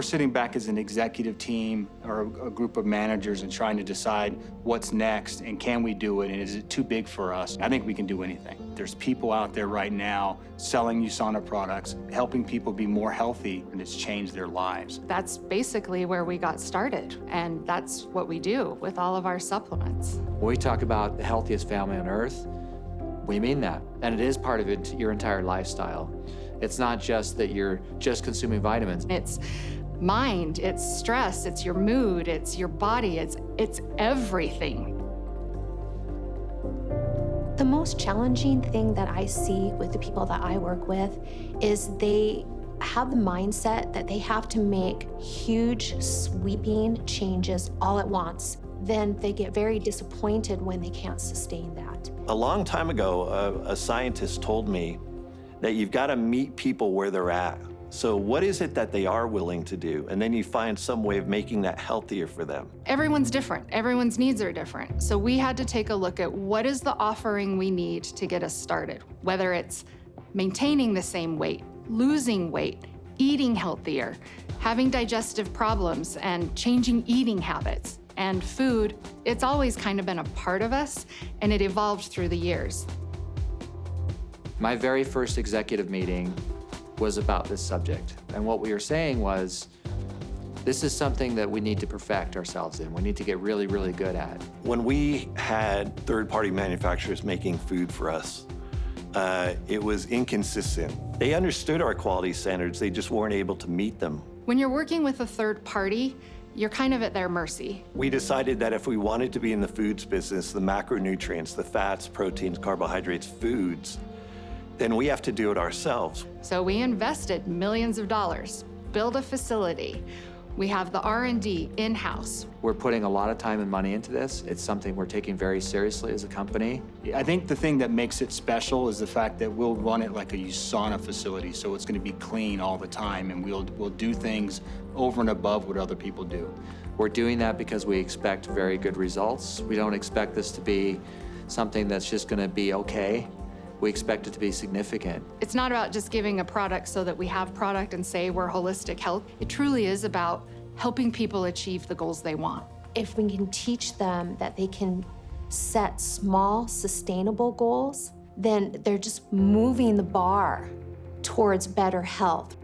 we're sitting back as an executive team or a group of managers and trying to decide what's next and can we do it and is it too big for us? I think we can do anything. There's people out there right now selling USANA products, helping people be more healthy, and it's changed their lives. That's basically where we got started, and that's what we do with all of our supplements. When we talk about the healthiest family on earth, we mean that. And it is part of it, your entire lifestyle. It's not just that you're just consuming vitamins. It's mind, it's stress, it's your mood, it's your body, it's, it's everything. The most challenging thing that I see with the people that I work with is they have the mindset that they have to make huge, sweeping changes all at once. Then they get very disappointed when they can't sustain that. A long time ago, a, a scientist told me that you've got to meet people where they're at. So what is it that they are willing to do? And then you find some way of making that healthier for them. Everyone's different. Everyone's needs are different. So we had to take a look at what is the offering we need to get us started, whether it's maintaining the same weight, losing weight, eating healthier, having digestive problems, and changing eating habits. And food, it's always kind of been a part of us, and it evolved through the years. My very first executive meeting was about this subject. And what we were saying was, this is something that we need to perfect ourselves in. We need to get really, really good at. When we had third-party manufacturers making food for us, uh, it was inconsistent. They understood our quality standards, they just weren't able to meet them. When you're working with a third party, you're kind of at their mercy. We decided that if we wanted to be in the foods business, the macronutrients, the fats, proteins, carbohydrates, foods, then we have to do it ourselves. So we invested millions of dollars, build a facility. We have the R&D in-house. We're putting a lot of time and money into this. It's something we're taking very seriously as a company. I think the thing that makes it special is the fact that we'll run it like a USANA facility, so it's going to be clean all the time, and we'll, we'll do things over and above what other people do. We're doing that because we expect very good results. We don't expect this to be something that's just going to be okay we expect it to be significant. It's not about just giving a product so that we have product and say we're holistic health. It truly is about helping people achieve the goals they want. If we can teach them that they can set small, sustainable goals, then they're just moving the bar towards better health.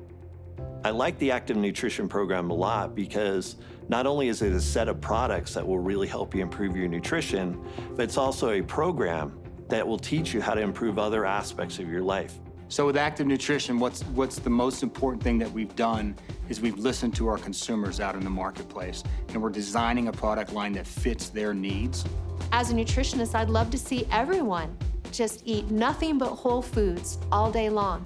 I like the active nutrition program a lot because not only is it a set of products that will really help you improve your nutrition, but it's also a program that will teach you how to improve other aspects of your life. So with active nutrition, what's, what's the most important thing that we've done is we've listened to our consumers out in the marketplace, and we're designing a product line that fits their needs. As a nutritionist, I'd love to see everyone just eat nothing but whole foods all day long.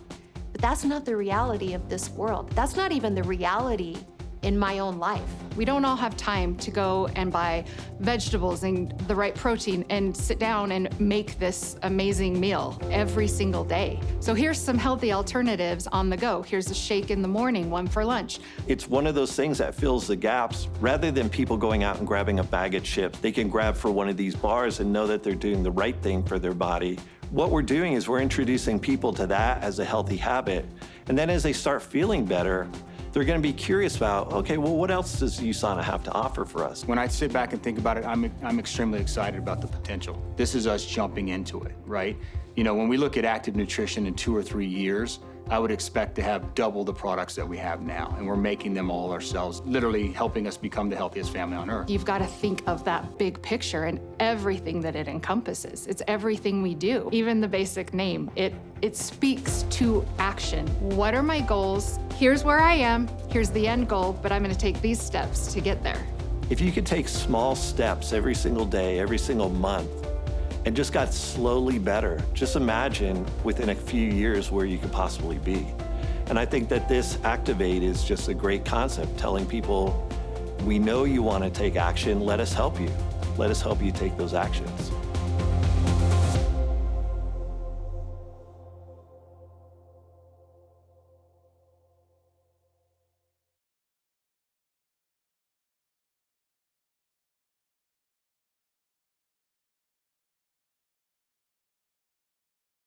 But that's not the reality of this world. That's not even the reality in my own life. We don't all have time to go and buy vegetables and the right protein and sit down and make this amazing meal every single day. So here's some healthy alternatives on the go. Here's a shake in the morning, one for lunch. It's one of those things that fills the gaps. Rather than people going out and grabbing a bag of chips, they can grab for one of these bars and know that they're doing the right thing for their body. What we're doing is we're introducing people to that as a healthy habit. And then as they start feeling better, they're going to be curious about, okay, well, what else does USANA have to offer for us? When I sit back and think about it, I'm, I'm extremely excited about the potential. This is us jumping into it, right? You know, when we look at active nutrition in two or three years, I would expect to have double the products that we have now, and we're making them all ourselves, literally helping us become the healthiest family on earth. You've got to think of that big picture and everything that it encompasses. It's everything we do, even the basic name. It, it speaks to action. What are my goals? Here's where I am, here's the end goal, but I'm going to take these steps to get there. If you could take small steps every single day, every single month, and just got slowly better. Just imagine within a few years where you could possibly be. And I think that this Activate is just a great concept, telling people, we know you want to take action, let us help you. Let us help you take those actions.